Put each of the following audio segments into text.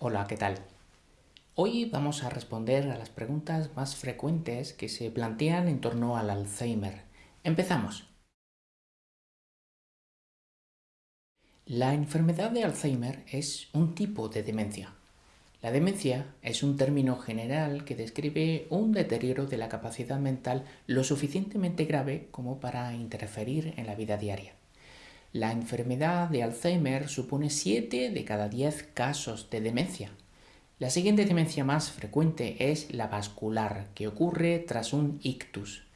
Hola, ¿qué tal? Hoy vamos a responder a las preguntas más frecuentes que se plantean en torno al Alzheimer. Empezamos. La enfermedad de Alzheimer es un tipo de demencia. La demencia es un término general que describe un deterioro de la capacidad mental lo suficientemente grave como para interferir en la vida diaria. La enfermedad de Alzheimer supone 7 de cada 10 casos de demencia. La siguiente demencia más frecuente es la vascular, que ocurre tras un ictus.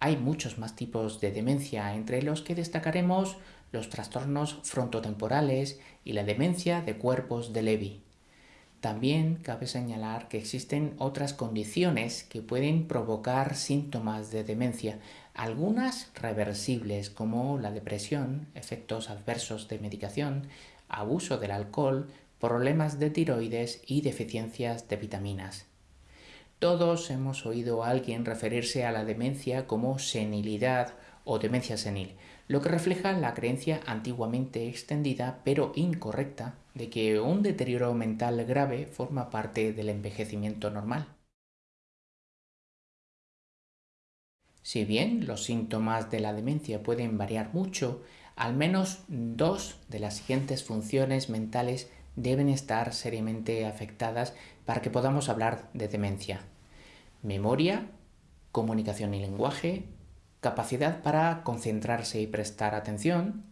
Hay muchos más tipos de demencia, entre los que destacaremos los trastornos frontotemporales y la demencia de cuerpos de Levy. También cabe señalar que existen otras condiciones que pueden provocar síntomas de demencia, algunas reversibles como la depresión, efectos adversos de medicación, abuso del alcohol, problemas de tiroides y deficiencias de vitaminas. Todos hemos oído a alguien referirse a la demencia como senilidad o demencia senil, lo que refleja la creencia antiguamente extendida pero incorrecta de que un deterioro mental grave forma parte del envejecimiento normal. Si bien los síntomas de la demencia pueden variar mucho, al menos dos de las siguientes funciones mentales deben estar seriamente afectadas para que podamos hablar de demencia. Memoria, comunicación y lenguaje, capacidad para concentrarse y prestar atención,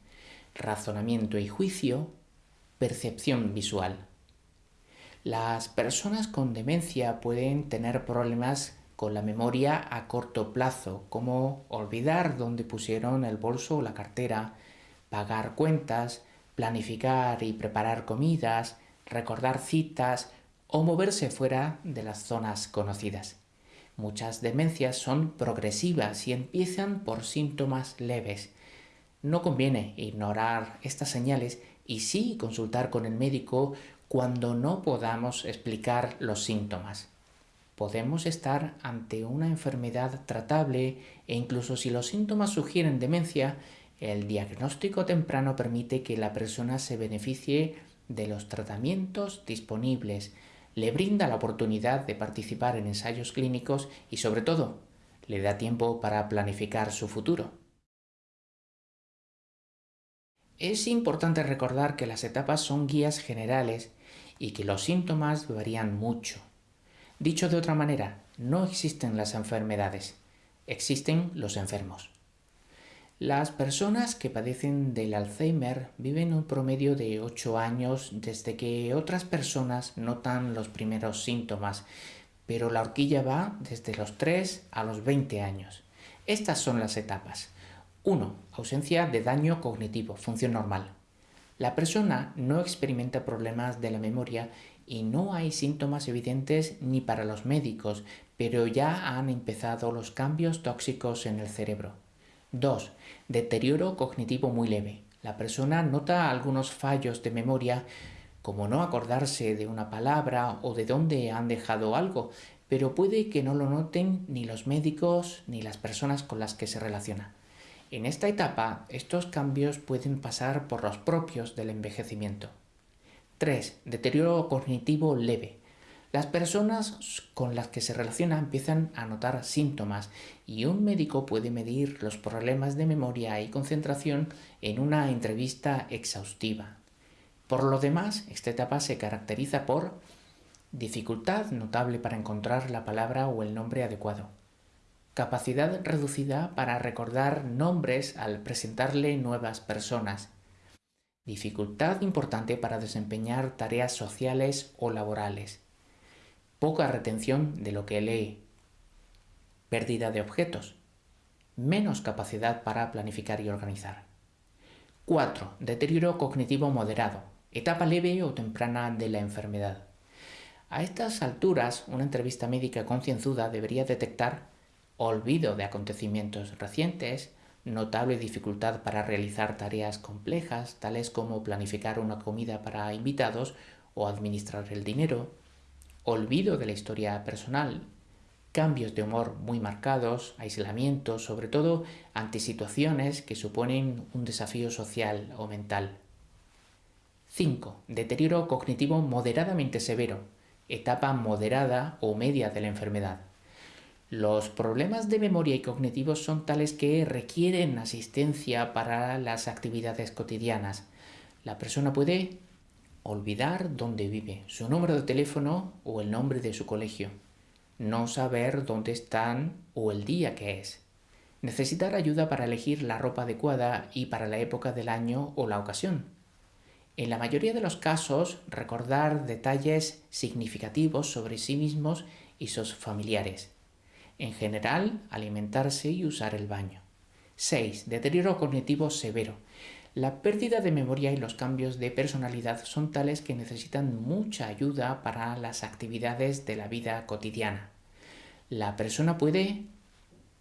razonamiento y juicio, percepción visual. Las personas con demencia pueden tener problemas con la memoria a corto plazo, como olvidar dónde pusieron el bolso o la cartera, pagar cuentas, planificar y preparar comidas, recordar citas o moverse fuera de las zonas conocidas. Muchas demencias son progresivas y empiezan por síntomas leves. No conviene ignorar estas señales y sí consultar con el médico cuando no podamos explicar los síntomas. Podemos estar ante una enfermedad tratable e incluso si los síntomas sugieren demencia, el diagnóstico temprano permite que la persona se beneficie de los tratamientos disponibles, le brinda la oportunidad de participar en ensayos clínicos y sobre todo, le da tiempo para planificar su futuro. Es importante recordar que las etapas son guías generales y que los síntomas varían mucho. Dicho de otra manera, no existen las enfermedades, existen los enfermos. Las personas que padecen del Alzheimer viven un promedio de 8 años desde que otras personas notan los primeros síntomas, pero la horquilla va desde los 3 a los 20 años. Estas son las etapas. 1. Ausencia de daño cognitivo, función normal. La persona no experimenta problemas de la memoria y no hay síntomas evidentes ni para los médicos, pero ya han empezado los cambios tóxicos en el cerebro. 2. Deterioro cognitivo muy leve. La persona nota algunos fallos de memoria, como no acordarse de una palabra o de dónde han dejado algo, pero puede que no lo noten ni los médicos ni las personas con las que se relaciona. En esta etapa, estos cambios pueden pasar por los propios del envejecimiento. 3. Deterioro cognitivo leve. Las personas con las que se relaciona empiezan a notar síntomas y un médico puede medir los problemas de memoria y concentración en una entrevista exhaustiva. Por lo demás, esta etapa se caracteriza por dificultad notable para encontrar la palabra o el nombre adecuado, capacidad reducida para recordar nombres al presentarle nuevas personas, dificultad importante para desempeñar tareas sociales o laborales, poca retención de lo que lee, pérdida de objetos, menos capacidad para planificar y organizar. 4. Deterioro cognitivo moderado, etapa leve o temprana de la enfermedad. A estas alturas, una entrevista médica concienzuda debería detectar olvido de acontecimientos recientes, notable dificultad para realizar tareas complejas, tales como planificar una comida para invitados o administrar el dinero, olvido de la historia personal, cambios de humor muy marcados, aislamiento, sobre todo ante situaciones que suponen un desafío social o mental. 5. Deterioro cognitivo moderadamente severo, etapa moderada o media de la enfermedad. Los problemas de memoria y cognitivos son tales que requieren asistencia para las actividades cotidianas. La persona puede olvidar dónde vive, su número de teléfono o el nombre de su colegio, no saber dónde están o el día que es, necesitar ayuda para elegir la ropa adecuada y para la época del año o la ocasión. En la mayoría de los casos, recordar detalles significativos sobre sí mismos y sus familiares en general, alimentarse y usar el baño. 6. Deterioro cognitivo severo. La pérdida de memoria y los cambios de personalidad son tales que necesitan mucha ayuda para las actividades de la vida cotidiana. La persona puede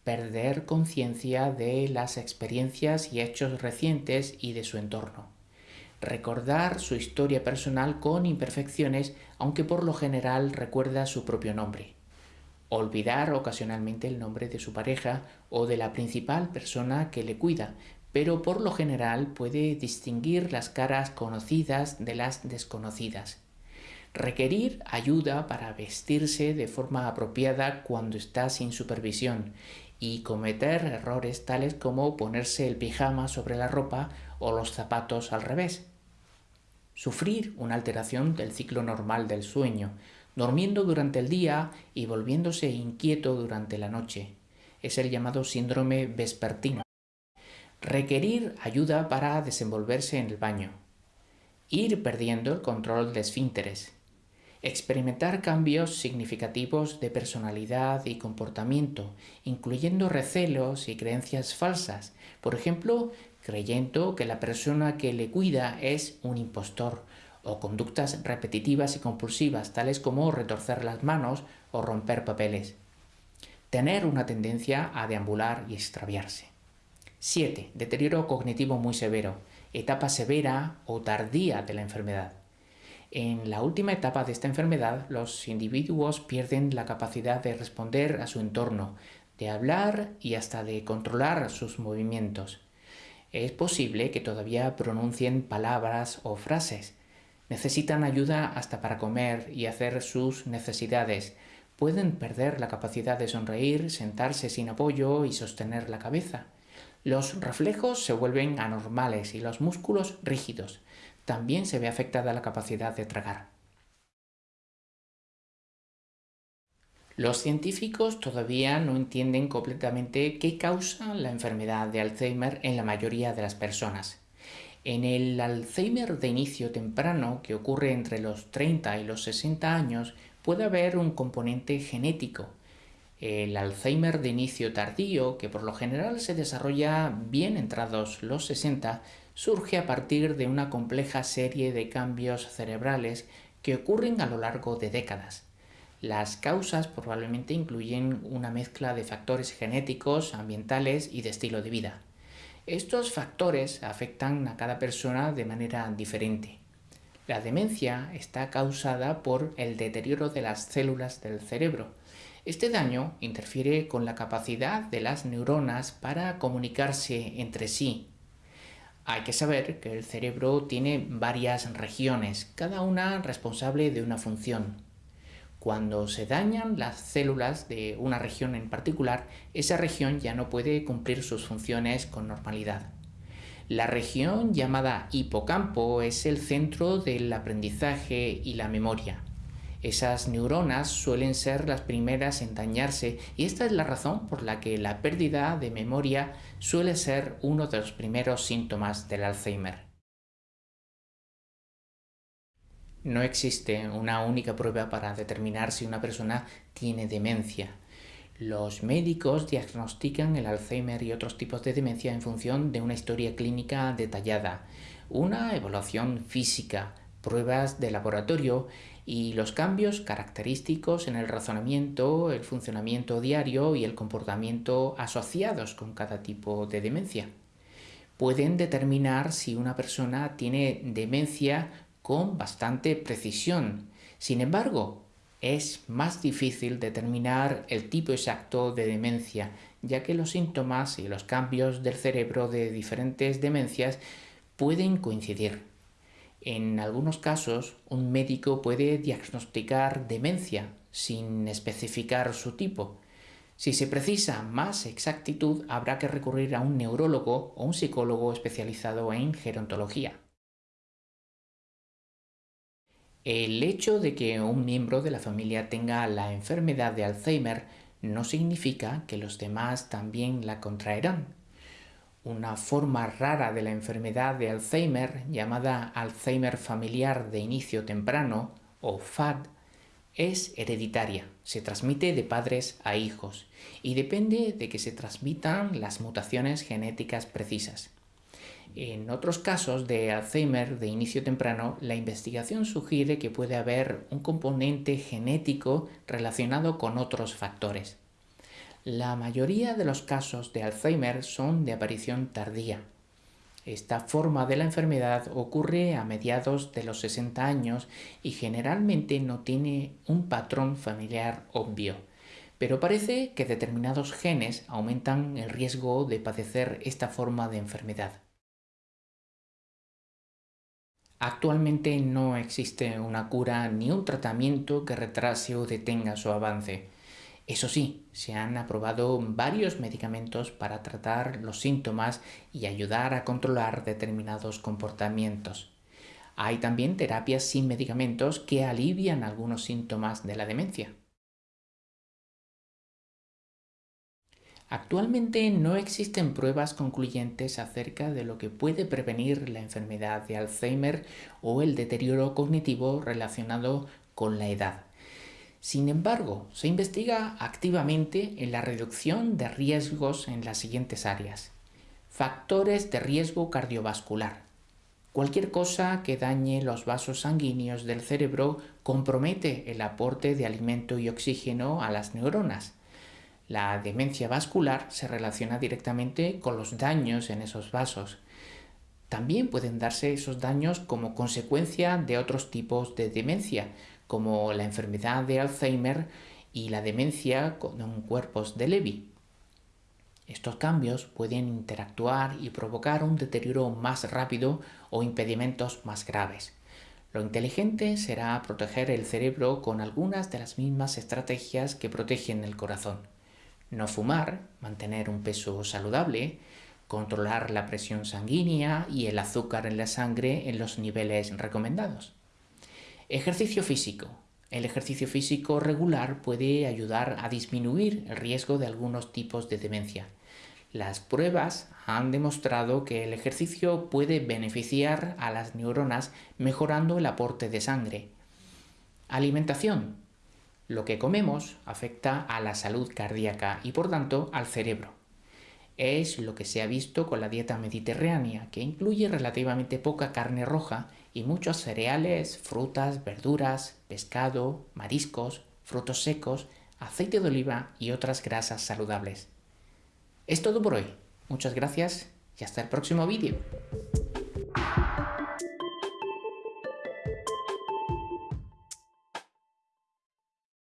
perder conciencia de las experiencias y hechos recientes y de su entorno. Recordar su historia personal con imperfecciones, aunque por lo general recuerda su propio nombre olvidar ocasionalmente el nombre de su pareja o de la principal persona que le cuida, pero por lo general puede distinguir las caras conocidas de las desconocidas. Requerir ayuda para vestirse de forma apropiada cuando está sin supervisión y cometer errores tales como ponerse el pijama sobre la ropa o los zapatos al revés. Sufrir una alteración del ciclo normal del sueño, durmiendo durante el día y volviéndose inquieto durante la noche. Es el llamado síndrome vespertino. Requerir ayuda para desenvolverse en el baño. Ir perdiendo el control de esfínteres. Experimentar cambios significativos de personalidad y comportamiento, incluyendo recelos y creencias falsas. Por ejemplo, creyendo que la persona que le cuida es un impostor o conductas repetitivas y compulsivas, tales como retorcer las manos o romper papeles. Tener una tendencia a deambular y extraviarse. 7. Deterioro cognitivo muy severo, etapa severa o tardía de la enfermedad. En la última etapa de esta enfermedad, los individuos pierden la capacidad de responder a su entorno, de hablar y hasta de controlar sus movimientos. Es posible que todavía pronuncien palabras o frases, Necesitan ayuda hasta para comer y hacer sus necesidades. Pueden perder la capacidad de sonreír, sentarse sin apoyo y sostener la cabeza. Los reflejos se vuelven anormales y los músculos rígidos. También se ve afectada la capacidad de tragar. Los científicos todavía no entienden completamente qué causa la enfermedad de Alzheimer en la mayoría de las personas. En el Alzheimer de inicio temprano, que ocurre entre los 30 y los 60 años, puede haber un componente genético. El Alzheimer de inicio tardío, que por lo general se desarrolla bien entrados los 60, surge a partir de una compleja serie de cambios cerebrales que ocurren a lo largo de décadas. Las causas probablemente incluyen una mezcla de factores genéticos, ambientales y de estilo de vida. Estos factores afectan a cada persona de manera diferente. La demencia está causada por el deterioro de las células del cerebro. Este daño interfiere con la capacidad de las neuronas para comunicarse entre sí. Hay que saber que el cerebro tiene varias regiones, cada una responsable de una función. Cuando se dañan las células de una región en particular, esa región ya no puede cumplir sus funciones con normalidad. La región llamada hipocampo es el centro del aprendizaje y la memoria. Esas neuronas suelen ser las primeras en dañarse y esta es la razón por la que la pérdida de memoria suele ser uno de los primeros síntomas del Alzheimer. No existe una única prueba para determinar si una persona tiene demencia. Los médicos diagnostican el Alzheimer y otros tipos de demencia en función de una historia clínica detallada, una evaluación física, pruebas de laboratorio y los cambios característicos en el razonamiento, el funcionamiento diario y el comportamiento asociados con cada tipo de demencia. Pueden determinar si una persona tiene demencia con bastante precisión. Sin embargo, es más difícil determinar el tipo exacto de demencia, ya que los síntomas y los cambios del cerebro de diferentes demencias pueden coincidir. En algunos casos, un médico puede diagnosticar demencia sin especificar su tipo. Si se precisa más exactitud, habrá que recurrir a un neurólogo o un psicólogo especializado en gerontología. El hecho de que un miembro de la familia tenga la enfermedad de Alzheimer no significa que los demás también la contraerán. Una forma rara de la enfermedad de Alzheimer, llamada Alzheimer familiar de inicio temprano, o FAD, es hereditaria, se transmite de padres a hijos y depende de que se transmitan las mutaciones genéticas precisas. En otros casos de Alzheimer de inicio temprano, la investigación sugiere que puede haber un componente genético relacionado con otros factores. La mayoría de los casos de Alzheimer son de aparición tardía. Esta forma de la enfermedad ocurre a mediados de los 60 años y generalmente no tiene un patrón familiar obvio, pero parece que determinados genes aumentan el riesgo de padecer esta forma de enfermedad. Actualmente no existe una cura ni un tratamiento que retrase o detenga su avance. Eso sí, se han aprobado varios medicamentos para tratar los síntomas y ayudar a controlar determinados comportamientos. Hay también terapias sin medicamentos que alivian algunos síntomas de la demencia. Actualmente no existen pruebas concluyentes acerca de lo que puede prevenir la enfermedad de Alzheimer o el deterioro cognitivo relacionado con la edad. Sin embargo, se investiga activamente en la reducción de riesgos en las siguientes áreas. Factores de riesgo cardiovascular. Cualquier cosa que dañe los vasos sanguíneos del cerebro compromete el aporte de alimento y oxígeno a las neuronas. La demencia vascular se relaciona directamente con los daños en esos vasos. También pueden darse esos daños como consecuencia de otros tipos de demencia, como la enfermedad de Alzheimer y la demencia con cuerpos de Levy. Estos cambios pueden interactuar y provocar un deterioro más rápido o impedimentos más graves. Lo inteligente será proteger el cerebro con algunas de las mismas estrategias que protegen el corazón no fumar, mantener un peso saludable, controlar la presión sanguínea y el azúcar en la sangre en los niveles recomendados. Ejercicio físico. El ejercicio físico regular puede ayudar a disminuir el riesgo de algunos tipos de demencia. Las pruebas han demostrado que el ejercicio puede beneficiar a las neuronas mejorando el aporte de sangre. Alimentación. Lo que comemos afecta a la salud cardíaca y por tanto al cerebro. Es lo que se ha visto con la dieta mediterránea, que incluye relativamente poca carne roja y muchos cereales, frutas, verduras, pescado, mariscos, frutos secos, aceite de oliva y otras grasas saludables. Es todo por hoy. Muchas gracias y hasta el próximo vídeo.